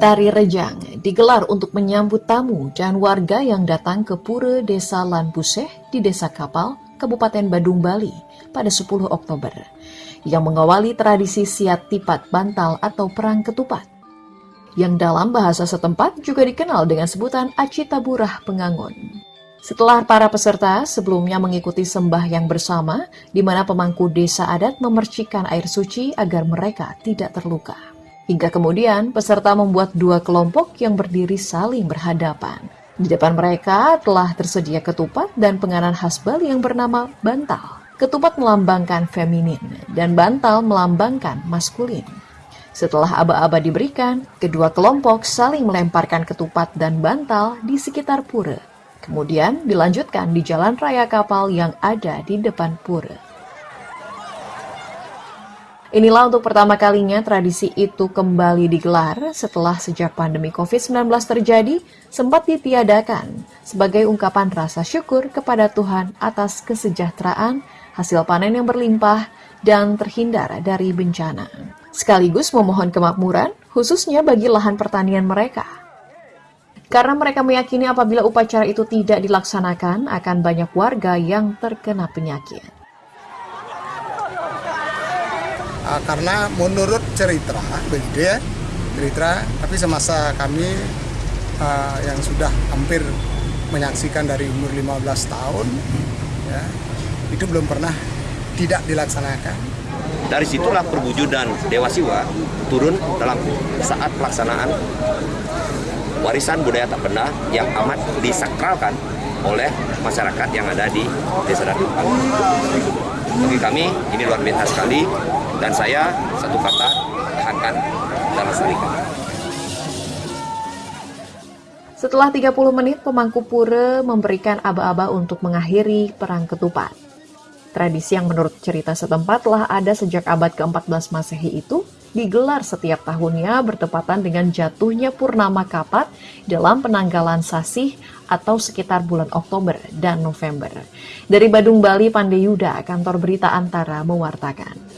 Tari Rejang digelar untuk menyambut tamu dan warga yang datang ke Pura Desa Lanbuseh di Desa Kapal, Kabupaten Badung, Bali pada 10 Oktober, yang mengawali tradisi siat tipat bantal atau perang ketupat, yang dalam bahasa setempat juga dikenal dengan sebutan Aci Taburah Pengangon. Setelah para peserta sebelumnya mengikuti sembah yang bersama, di mana pemangku desa adat memercikan air suci agar mereka tidak terluka. Hingga kemudian peserta membuat dua kelompok yang berdiri saling berhadapan. Di depan mereka telah tersedia ketupat dan penganan khas Bali yang bernama bantal. Ketupat melambangkan feminin dan bantal melambangkan maskulin. Setelah aba-aba diberikan, kedua kelompok saling melemparkan ketupat dan bantal di sekitar pura. Kemudian dilanjutkan di jalan raya kapal yang ada di depan pura. Inilah untuk pertama kalinya tradisi itu kembali digelar setelah sejak pandemi COVID-19 terjadi sempat ditiadakan sebagai ungkapan rasa syukur kepada Tuhan atas kesejahteraan, hasil panen yang berlimpah, dan terhindar dari bencana. Sekaligus memohon kemakmuran khususnya bagi lahan pertanian mereka. Karena mereka meyakini apabila upacara itu tidak dilaksanakan akan banyak warga yang terkena penyakit. Uh, karena menurut cerita begitu ya cerita tapi semasa kami uh, yang sudah hampir menyaksikan dari umur 15 tahun ya itu belum pernah tidak dilaksanakan dari situlah perwujudan Dewa Siwa turun dalam saat pelaksanaan warisan budaya tak benda yang amat disakralkan oleh masyarakat yang ada di Desa Danupan. Bagi kami ini luar biasa sekali dan saya satu kata tahankan dan lestarikan. Setelah 30 menit, pemangku pura memberikan aba-aba untuk mengakhiri perang ketupat. Tradisi yang menurut cerita setempat telah ada sejak abad ke-14 Masehi itu digelar setiap tahunnya bertepatan dengan jatuhnya purnama kapat dalam penanggalan sasih atau sekitar bulan Oktober dan November. Dari Badung, Bali, Pandeyuda, kantor berita Antara mewartakan.